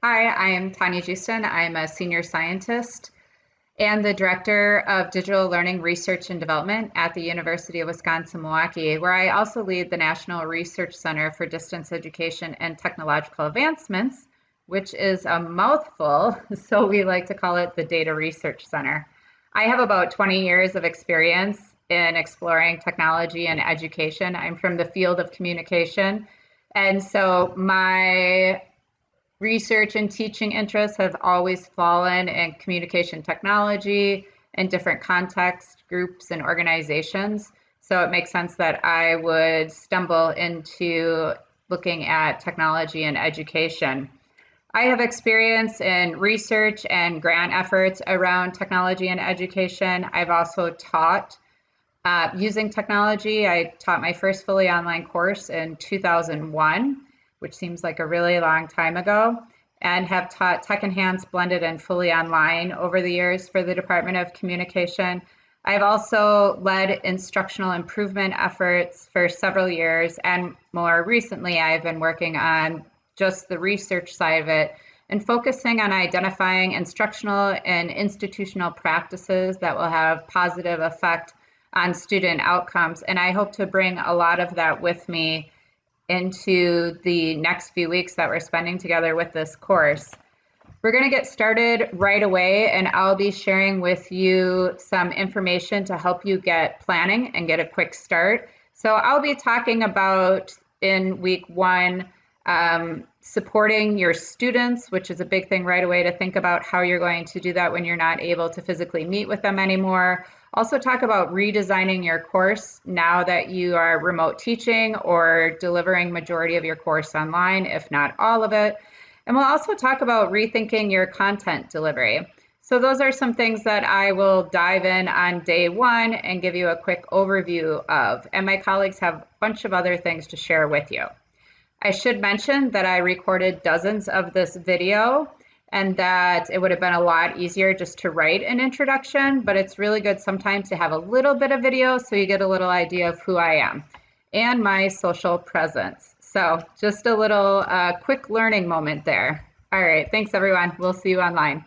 Hi, I am Tanya Joosten. I'm a senior scientist and the director of digital learning research and development at the University of Wisconsin-Milwaukee, where I also lead the National Research Center for Distance Education and Technological Advancements, which is a mouthful, so we like to call it the DETA Research Center. I have about 20 years of experience in exploring technology and education. I'm from the field of communication. And so my research and teaching interests have always fallen in communication technology and different context groups and organizations. So it makes sense that I would stumble into looking at technology and education. I have experience in research and grant efforts around technology and education. I've also taught uh, using technology. I taught my first fully online course in 2001 which seems like a really long time ago, and have taught Tech Enhanced, Blended, and Fully Online over the years for the Department of Communication. I've also led instructional improvement efforts for several years, and more recently, I've been working on just the research side of it and focusing on identifying instructional and institutional practices that will have positive effect on student outcomes. And I hope to bring a lot of that with me into the next few weeks that we're spending together with this course. We're going to get started right away, and I'll be sharing with you some information to help you get planning and get a quick start. So, I'll be talking about in week one um, supporting your students, which is a big thing right away to think about how you're going to do that when you're not able to physically meet with them anymore. Also talk about redesigning your course now that you are remote teaching or delivering majority of your course online, if not all of it. And we'll also talk about rethinking your content delivery. So those are some things that I will dive in on day one and give you a quick overview of. And my colleagues have a bunch of other things to share with you. I should mention that I recorded dozens of this video and that it would have been a lot easier just to write an introduction, but it's really good sometimes to have a little bit of video so you get a little idea of who I am and my social presence. So just a little uh, quick learning moment there. All right, thanks everyone. We'll see you online.